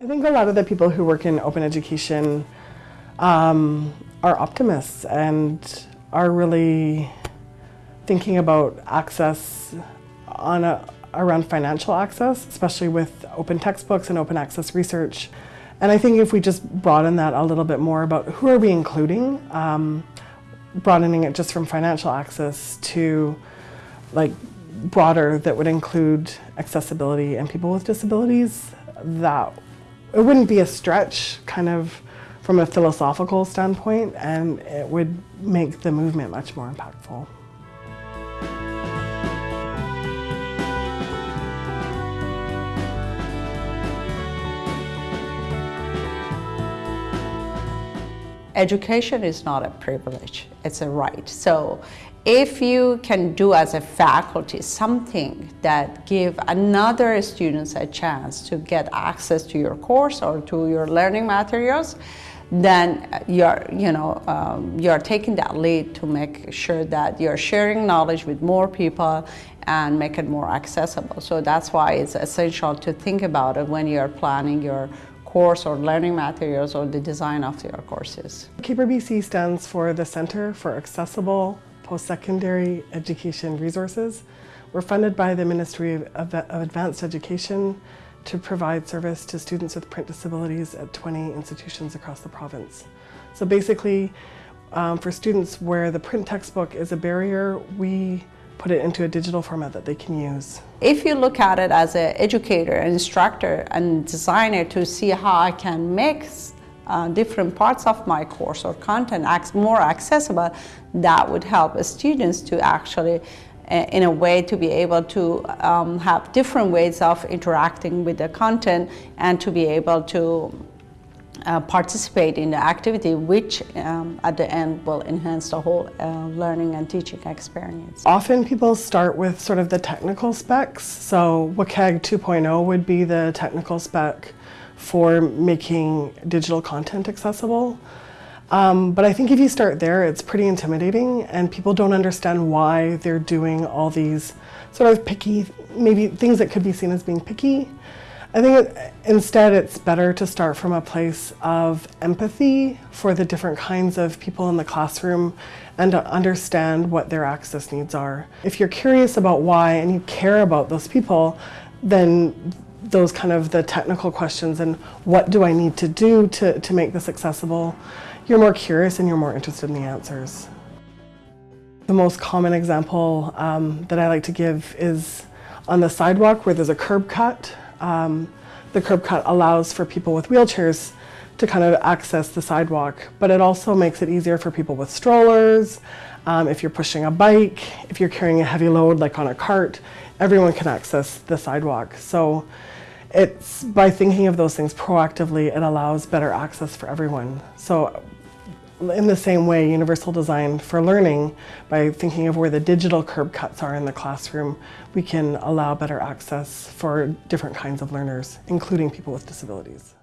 I think a lot of the people who work in open education um, are optimists and are really thinking about access on a, around financial access, especially with open textbooks and open access research. And I think if we just broaden that a little bit more about who are we including, um, broadening it just from financial access to like broader that would include accessibility and people with disabilities, that it wouldn't be a stretch kind of from a philosophical standpoint and it would make the movement much more impactful. Education is not a privilege, it's a right. So if you can do as a faculty something that give another students a chance to get access to your course or to your learning materials, then you're, you know, um, you're taking that lead to make sure that you're sharing knowledge with more people and make it more accessible. So that's why it's essential to think about it when you're planning your course or learning materials or the design of your courses. CAPER BC stands for the Centre for Accessible Post-Secondary Education Resources. We're funded by the Ministry of Advanced Education to provide service to students with print disabilities at 20 institutions across the province. So basically, um, for students where the print textbook is a barrier, we put it into a digital format that they can use. If you look at it as an educator, instructor, and designer to see how I can make uh, different parts of my course or content more accessible, that would help students to actually uh, in a way to be able to um, have different ways of interacting with the content and to be able to uh, participate in the activity which um, at the end will enhance the whole uh, learning and teaching experience. Often people start with sort of the technical specs. So WCAG 2.0 would be the technical spec for making digital content accessible. Um, but I think if you start there, it's pretty intimidating and people don't understand why they're doing all these sort of picky, maybe things that could be seen as being picky. I think it, instead it's better to start from a place of empathy for the different kinds of people in the classroom and to understand what their access needs are. If you're curious about why and you care about those people, then those kind of the technical questions and what do I need to do to, to make this accessible, you're more curious and you're more interested in the answers. The most common example um, that I like to give is on the sidewalk where there's a curb cut um, the curb cut allows for people with wheelchairs to kind of access the sidewalk, but it also makes it easier for people with strollers, um, if you're pushing a bike, if you're carrying a heavy load like on a cart, everyone can access the sidewalk. So it's by thinking of those things proactively, it allows better access for everyone. So in the same way, universal design for learning, by thinking of where the digital curb cuts are in the classroom, we can allow better access for different kinds of learners, including people with disabilities.